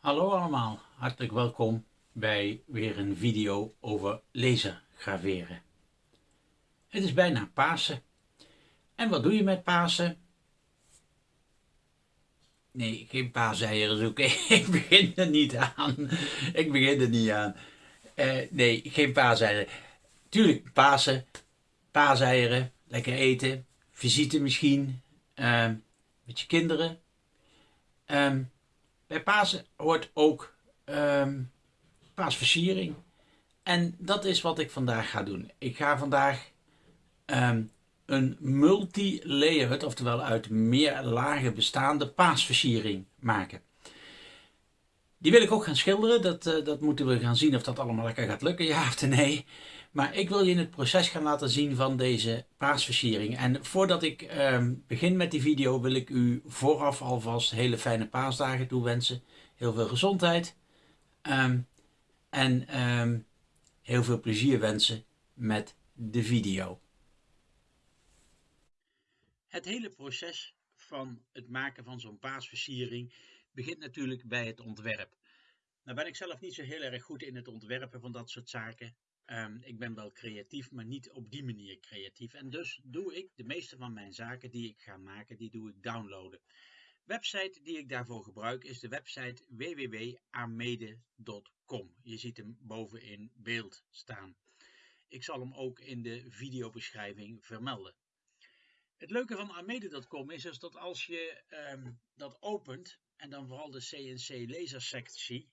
Hallo allemaal, hartelijk welkom bij weer een video over lasergraveren. Het is bijna Pasen. En wat doe je met Pasen? Nee, geen paaseieren zoeken. Ik begin er niet aan. Ik begin er niet aan. Uh, nee, geen paaseieren. Tuurlijk, Pasen, paaseieren, lekker eten, visite misschien, uh, met je kinderen. Um, bij Pasen hoort ook um, paasversiering. En dat is wat ik vandaag ga doen. Ik ga vandaag um, een multi-layered, oftewel uit meer lagen bestaande paasversiering maken. Die wil ik ook gaan schilderen. Dat, uh, dat moeten we gaan zien of dat allemaal lekker gaat lukken, ja of nee. Maar ik wil je in het proces gaan laten zien van deze paasversiering. En voordat ik uh, begin met die video wil ik u vooraf alvast hele fijne paasdagen toewensen. Heel veel gezondheid. Um, en um, heel veel plezier wensen met de video. Het hele proces van het maken van zo'n paasversiering begint natuurlijk bij het ontwerp. Nou ben ik zelf niet zo heel erg goed in het ontwerpen van dat soort zaken. Um, ik ben wel creatief, maar niet op die manier creatief. En dus doe ik de meeste van mijn zaken die ik ga maken, die doe ik downloaden. Website die ik daarvoor gebruik is de website www.amede.com. Je ziet hem boven in beeld staan. Ik zal hem ook in de videobeschrijving vermelden. Het leuke van Amede.com is, is dat als je um, dat opent, en dan vooral de CNC lasersectie,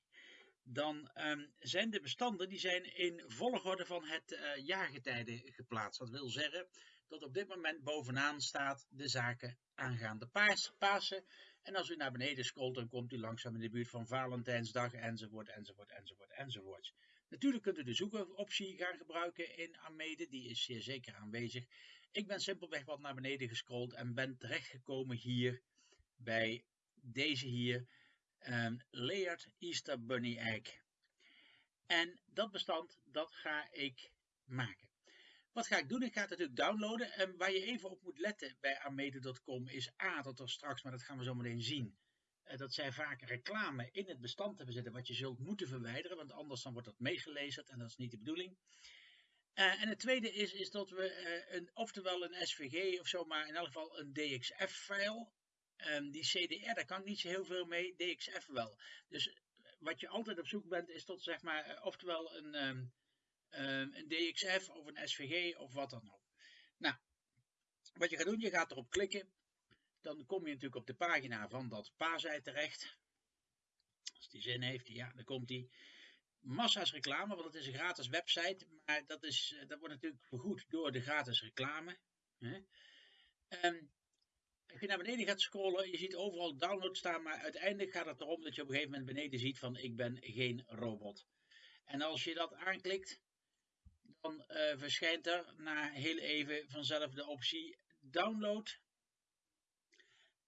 dan um, zijn de bestanden die zijn in volgorde van het uh, jaargetijde geplaatst. Dat wil zeggen dat op dit moment bovenaan staat de zaken aangaande paas, Pasen. En als u naar beneden scrolt, dan komt u langzaam in de buurt van Valentijnsdag, enzovoort, enzovoort, enzovoort, enzovoort. Natuurlijk kunt u de zoekoptie gaan gebruiken in Amede, die is zeer zeker aanwezig. Ik ben simpelweg wat naar beneden gescrolld en ben terechtgekomen hier bij deze hier um, layered Easter Bunny Egg. En dat bestand, dat ga ik maken. Wat ga ik doen? Ik ga het natuurlijk downloaden. En waar je even op moet letten bij amede.com is A, dat er straks, maar dat gaan we zo meteen zien, uh, dat zij vaak reclame in het bestand hebben zitten wat je zult moeten verwijderen, want anders dan wordt dat meegelezen en dat is niet de bedoeling. Uh, en het tweede is, is dat we uh, een, oftewel een SVG of zo, maar in elk geval een DXF-file Um, die CDR, daar kan ik niet zo heel veel mee, DXF wel. Dus eh, wat je altijd op zoek bent, is tot zeg maar, uh, oftewel een, um, um, een DXF of een SVG of wat dan ook. Nou, wat je gaat doen, je gaat erop klikken. Dan kom je natuurlijk op de pagina van dat paasei terecht. Als die zin heeft, ja, dan komt die. Massa's reclame, want het is een gratis website, maar dat, is, eh, dat wordt natuurlijk vergoed door de gratis reclame. Hè? Als je naar beneden gaat scrollen, je ziet overal download staan, maar uiteindelijk gaat het erom dat je op een gegeven moment beneden ziet van ik ben geen robot. En als je dat aanklikt, dan uh, verschijnt er na heel even vanzelf de optie download.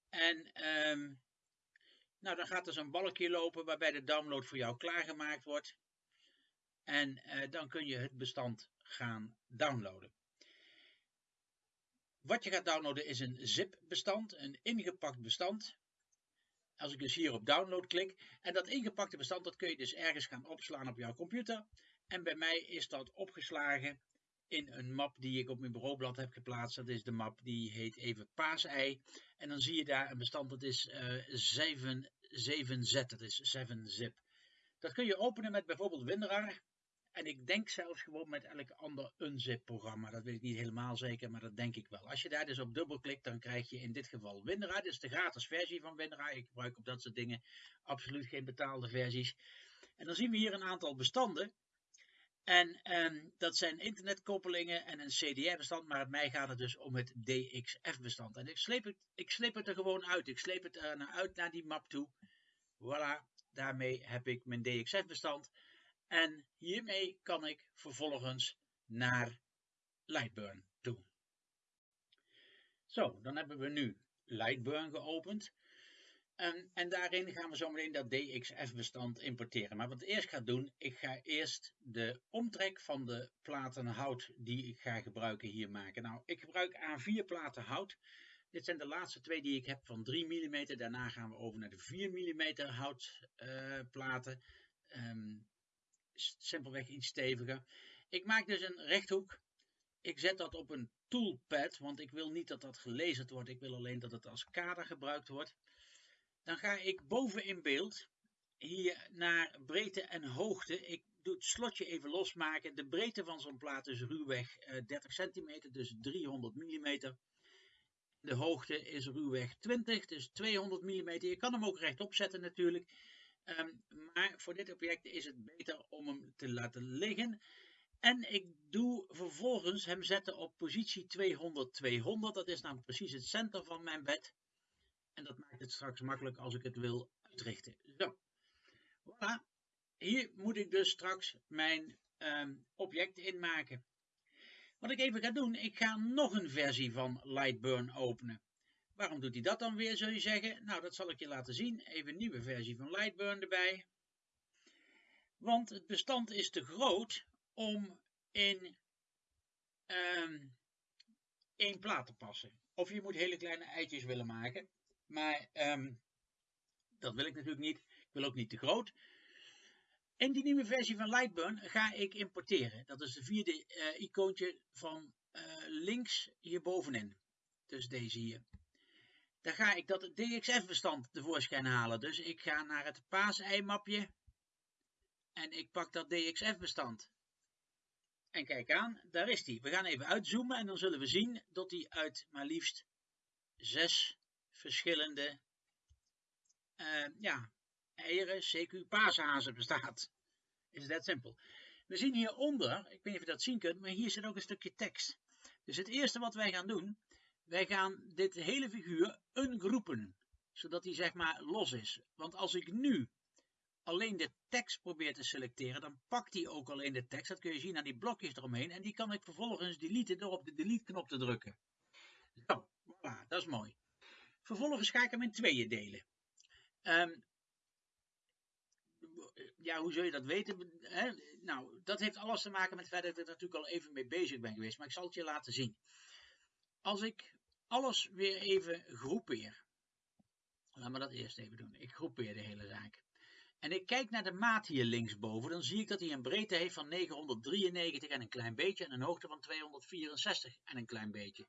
En um, nou, dan gaat er zo'n balkje lopen waarbij de download voor jou klaargemaakt wordt. En uh, dan kun je het bestand gaan downloaden. Wat je gaat downloaden is een zip-bestand, een ingepakt bestand. Als ik dus hier op download klik, en dat ingepakte bestand dat kun je dus ergens gaan opslaan op jouw computer. En bij mij is dat opgeslagen in een map die ik op mijn bureaublad heb geplaatst. Dat is de map die heet even paasei. En dan zie je daar een bestand dat is uh, 7, 7z, dat is 7zip. Dat kun je openen met bijvoorbeeld WinRAR. En ik denk zelfs gewoon met elk ander unzip-programma. Dat weet ik niet helemaal zeker, maar dat denk ik wel. Als je daar dus op dubbelklikt, dan krijg je in dit geval WinRAR. Dit is de gratis versie van WinRAR. Ik gebruik op dat soort dingen absoluut geen betaalde versies. En dan zien we hier een aantal bestanden. En um, dat zijn internetkoppelingen en een CDR-bestand, maar bij mij gaat het dus om het DXF-bestand. En ik sleep, het, ik sleep het er gewoon uit. Ik sleep het er naar uit naar die map toe. Voilà, daarmee heb ik mijn DXF-bestand. En hiermee kan ik vervolgens naar Lightburn toe. Zo, dan hebben we nu Lightburn geopend. En, en daarin gaan we zo meteen dat DXF-bestand importeren. Maar wat ik eerst ga doen, ik ga eerst de omtrek van de platen hout die ik ga gebruiken hier maken. Nou, ik gebruik A4 platen hout. Dit zijn de laatste twee die ik heb van 3 mm. Daarna gaan we over naar de 4 mm houtplaten. Um, simpelweg iets steviger. Ik maak dus een rechthoek. Ik zet dat op een toolpad, want ik wil niet dat dat gelezen wordt. Ik wil alleen dat het als kader gebruikt wordt. Dan ga ik boven in beeld hier naar breedte en hoogte. Ik doe het slotje even losmaken. De breedte van zo'n plaat is ruwweg 30 eh, centimeter, dus 300 mm. De hoogte is ruwweg 20, dus 200 mm. Je kan hem ook rechtop zetten natuurlijk. Ehm, maar voor dit object is het beter om hem te laten liggen. En ik doe vervolgens hem zetten op positie 200-200. Dat is nou precies het center van mijn bed. En dat maakt het straks makkelijk als ik het wil uitrichten. Zo. Voilà. Hier moet ik dus straks mijn um, object inmaken. Wat ik even ga doen, ik ga nog een versie van Lightburn openen. Waarom doet hij dat dan weer, zul je zeggen? Nou, dat zal ik je laten zien. Even een nieuwe versie van Lightburn erbij. Want het bestand is te groot om in um, één plaat te passen. Of je moet hele kleine eitjes willen maken. Maar um, dat wil ik natuurlijk niet. Ik wil ook niet te groot. In die nieuwe versie van Lightburn ga ik importeren. Dat is de vierde uh, icoontje van uh, links hierbovenin. Dus deze hier. Dan ga ik dat DXF-bestand tevoorschijn halen. Dus ik ga naar het paasei-mapje. En ik pak dat DXF-bestand. En kijk aan, daar is die. We gaan even uitzoomen en dan zullen we zien dat die uit maar liefst zes verschillende uh, ja, eieren, CQ paashazen bestaat. Is dat simpel. We zien hieronder, ik weet niet of je dat zien kunt, maar hier zit ook een stukje tekst. Dus het eerste wat wij gaan doen, wij gaan dit hele figuur ungroepen, zodat hij zeg maar los is. Want als ik nu alleen de tekst probeer te selecteren, dan pakt hij ook alleen de tekst. Dat kun je zien aan die blokjes eromheen. En die kan ik vervolgens deleten door op de delete knop te drukken. Zo, voilà, dat is mooi. Vervolgens ga ik hem in tweeën delen. Um, ja, hoe zul je dat weten? Nou, dat heeft alles te maken met feit dat ik er natuurlijk al even mee bezig ben geweest. Maar ik zal het je laten zien. Als ik alles weer even groepeer. Laten we dat eerst even doen. Ik groepeer de hele zaak. En ik kijk naar de maat hier linksboven, dan zie ik dat hij een breedte heeft van 993 en een klein beetje en een hoogte van 264 en een klein beetje.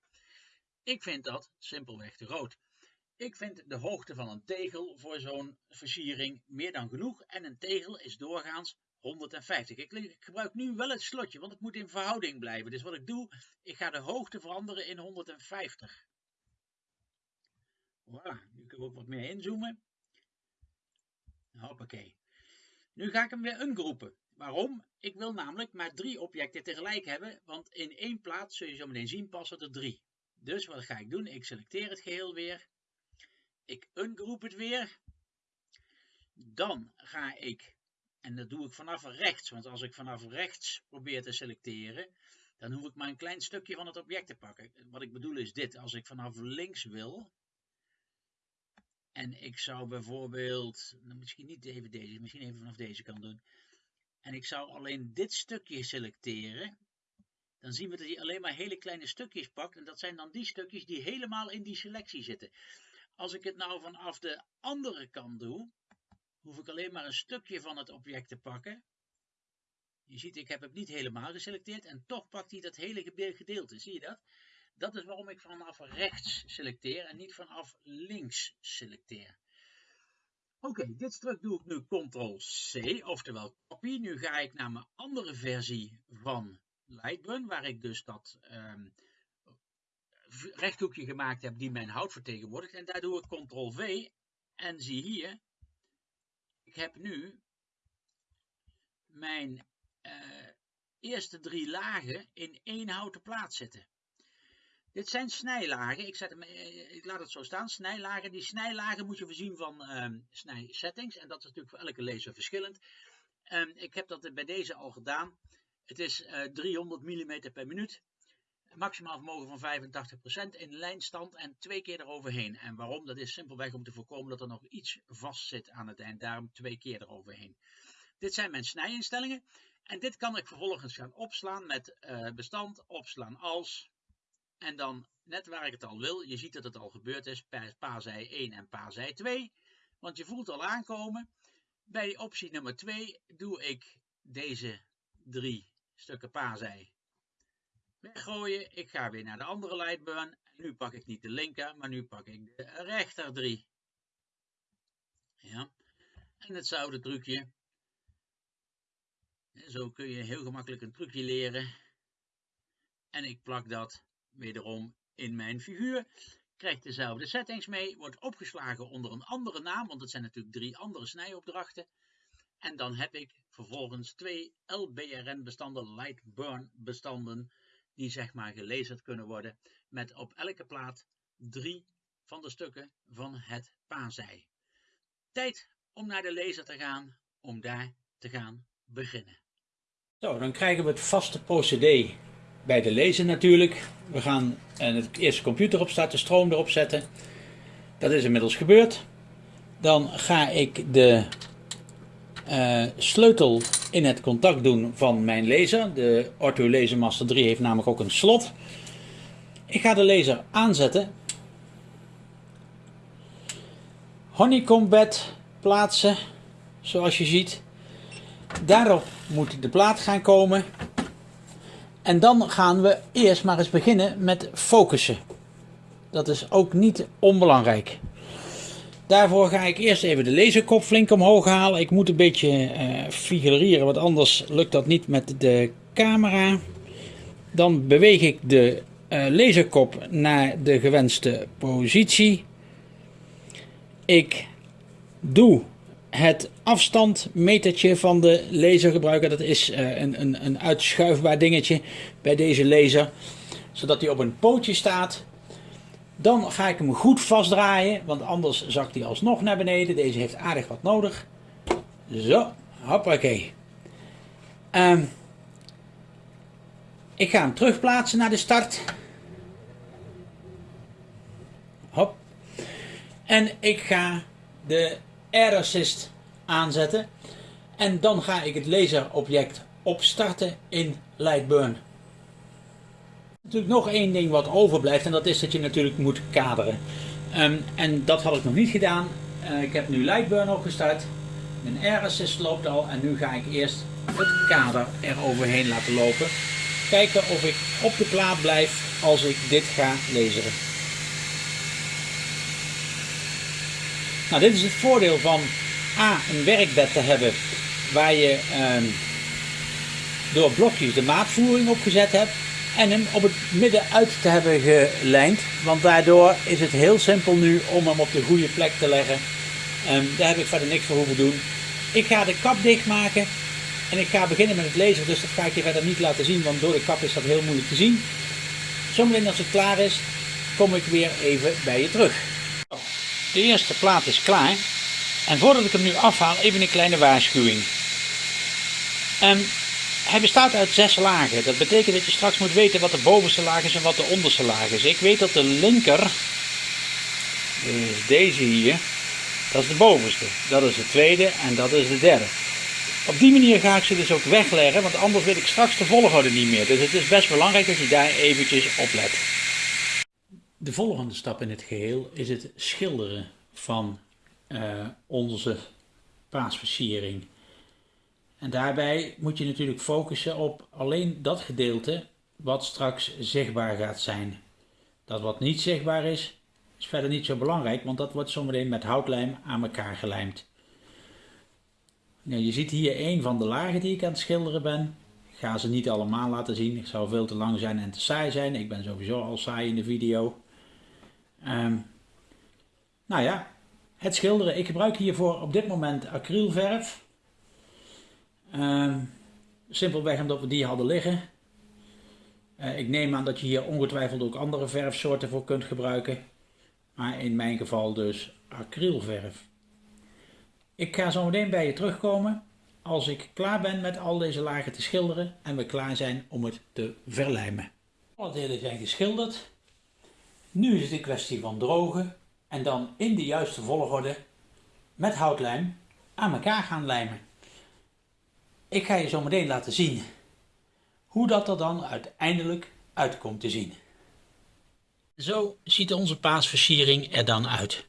Ik vind dat simpelweg te groot. Ik vind de hoogte van een tegel voor zo'n versiering meer dan genoeg en een tegel is doorgaans 150. Ik gebruik nu wel het slotje, want het moet in verhouding blijven. Dus wat ik doe, ik ga de hoogte veranderen in 150. Voilà, nu kunnen we ook wat meer inzoomen. Hoppakee. Nu ga ik hem weer ungroepen. Waarom? Ik wil namelijk maar drie objecten tegelijk hebben, want in één plaats, zul je zo meteen zien, passen er drie. Dus wat ga ik doen? Ik selecteer het geheel weer. Ik ungroep het weer. Dan ga ik, en dat doe ik vanaf rechts, want als ik vanaf rechts probeer te selecteren, dan hoef ik maar een klein stukje van het object te pakken. Wat ik bedoel is dit, als ik vanaf links wil, en ik zou bijvoorbeeld, nou misschien niet even deze, misschien even vanaf deze kant doen. En ik zou alleen dit stukje selecteren. Dan zien we dat hij alleen maar hele kleine stukjes pakt. En dat zijn dan die stukjes die helemaal in die selectie zitten. Als ik het nou vanaf de andere kant doe, hoef ik alleen maar een stukje van het object te pakken. Je ziet, ik heb het niet helemaal geselecteerd en toch pakt hij dat hele gedeelte. Zie je dat? Dat is waarom ik vanaf rechts selecteer en niet vanaf links selecteer. Oké, dit stuk doe ik nu Ctrl-C, oftewel copy. Nu ga ik naar mijn andere versie van Lightburn, waar ik dus dat um, rechthoekje gemaakt heb die mijn hout vertegenwoordigt. En daar doe ik Ctrl-V en zie hier, ik heb nu mijn uh, eerste drie lagen in één houten plaat zitten. Dit zijn snijlagen. Ik, zet hem, eh, ik laat het zo staan. Snijlagen. Die snijlagen moet je voorzien van um, snijsettings. En dat is natuurlijk voor elke lezer verschillend. Um, ik heb dat bij deze al gedaan. Het is uh, 300 mm per minuut. Maximaal vermogen van 85% in lijnstand en twee keer eroverheen. En waarom? Dat is simpelweg om te voorkomen dat er nog iets vast zit aan het eind. Daarom twee keer eroverheen. Dit zijn mijn snijinstellingen. En dit kan ik vervolgens gaan opslaan met uh, bestand, opslaan als, En dan net waar ik het al wil, je ziet dat het al gebeurd is bij paarzij 1 en paarzij 2. Want je voelt al aankomen. Bij optie nummer 2 doe ik deze drie stukken paarzij weggooien. Ik ga weer naar de andere lightburn. Nu pak ik niet de linker, maar nu pak ik de rechter drie. Ja. En hetzelfde trucje. Zo kun je heel gemakkelijk een trucje leren. En ik plak dat wederom in mijn figuur. Krijgt dezelfde settings mee. Wordt opgeslagen onder een andere naam. Want het zijn natuurlijk drie andere snijopdrachten. En dan heb ik vervolgens twee LBRN bestanden, light burn bestanden. Die zeg maar gelezerd kunnen worden. Met op elke plaat drie van de stukken van het paarzij. Tijd om naar de lezer te gaan. Om daar te gaan beginnen. Zo, dan krijgen we het vaste procedé bij de lezer natuurlijk. We gaan het eerste computer opstarten, stroom erop zetten. Dat is inmiddels gebeurd. Dan ga ik de uh, sleutel in het contact doen van mijn laser. De Ortho Laser Master 3 heeft namelijk ook een slot. Ik ga de laser aanzetten. Honeycomb bed plaatsen, zoals je ziet. Daarop moet de plaat gaan komen. En dan gaan we eerst maar eens beginnen met focussen. Dat is ook niet onbelangrijk. Daarvoor ga ik eerst even de laserkop flink omhoog halen. Ik moet een beetje uh, figureren, want anders lukt dat niet met de camera. Dan beweeg ik de uh, laserkop naar de gewenste positie. Ik doe het afstandmetertje van de laser gebruiken. Dat is uh, een, een, een uitschuifbaar dingetje bij deze laser. Zodat hij op een pootje staat. Dan ga ik hem goed vastdraaien, want anders zakt hij alsnog naar beneden. Deze heeft aardig wat nodig. Zo, hoppakee. Um, ik ga hem terugplaatsen naar de start. Hop. En ik ga de Air Assist aanzetten. En dan ga ik het laserobject opstarten in Lightburn. Natuurlijk nog één ding wat overblijft en dat is dat je natuurlijk moet kaderen. Um, en dat had ik nog niet gedaan. Uh, ik heb nu Lightburn opgestart. Mijn Air Assist loopt al en nu ga ik eerst het kader er overheen laten lopen. Kijken of ik op de plaat blijf als ik dit ga lezen. Nou, dit is het voordeel van A, een werkbed te hebben waar je um, door blokjes de maatvoering opgezet hebt en hem op het midden uit te hebben gelijnd. Want daardoor is het heel simpel nu om hem op de goede plek te leggen. Um, daar heb ik verder niks voor hoeven doen. Ik ga de kap dichtmaken en ik ga beginnen met het lezen, dus dat ga ik je verder niet laten zien, want door de kap is dat heel moeilijk te zien. Zometeen als het klaar is, kom ik weer even bij je terug. De eerste plaat is klaar. En voordat ik hem nu afhaal, even een kleine waarschuwing. Um, hij bestaat uit zes lagen. Dat betekent dat je straks moet weten wat de bovenste laag is en wat de onderste laag is. Ik weet dat de linker, dus deze hier, dat is de bovenste. Dat is de tweede en dat is de derde. Op die manier ga ik ze dus ook wegleggen, want anders weet ik straks de volgorde niet meer. Dus het is best belangrijk dat je daar eventjes op let. De volgende stap in het geheel is het schilderen van uh, onze paasversiering. En daarbij moet je natuurlijk focussen op alleen dat gedeelte wat straks zichtbaar gaat zijn. Dat wat niet zichtbaar is, is verder niet zo belangrijk, want dat wordt zometeen met houtlijm aan elkaar gelijmd. Nou, je ziet hier een van de lagen die ik aan het schilderen ben. Ik ga ze niet allemaal laten zien, ik zou veel te lang zijn en te saai zijn. Ik ben sowieso al saai in de video. Um, nou ja, het schilderen. Ik gebruik hiervoor op dit moment acrylverf. Uh, simpelweg omdat we die hadden liggen. Uh, ik neem aan dat je hier ongetwijfeld ook andere verfsoorten voor kunt gebruiken. Maar in mijn geval dus acrylverf. Ik ga zo meteen bij je terugkomen als ik klaar ben met al deze lagen te schilderen en we klaar zijn om het te verlijmen. Alle delen zijn geschilderd. Nu is het een kwestie van drogen en dan in de juiste volgorde met houtlijm aan elkaar gaan lijmen. Ik ga je zo meteen laten zien hoe dat er dan uiteindelijk uitkomt te zien. Zo ziet onze paasversiering er dan uit.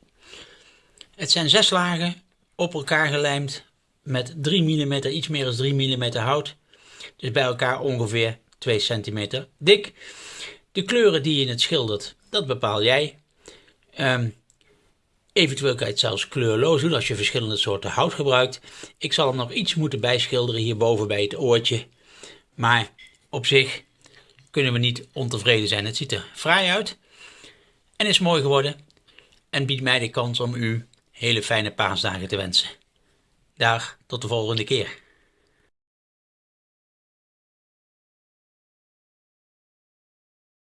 Het zijn zes lagen op elkaar gelijmd met 3 mm, iets meer dan 3 mm hout. Dus bij elkaar ongeveer 2 cm dik. De kleuren die je in het schildert, dat bepaal jij. Um, eventueel kan je het zelfs kleurloos doen als je verschillende soorten hout gebruikt. Ik zal hem nog iets moeten bijschilderen hierboven bij het oortje. Maar op zich kunnen we niet ontevreden zijn. Het ziet er fraai uit en is mooi geworden. En biedt mij de kans om u hele fijne paasdagen te wensen. Dag, tot de volgende keer.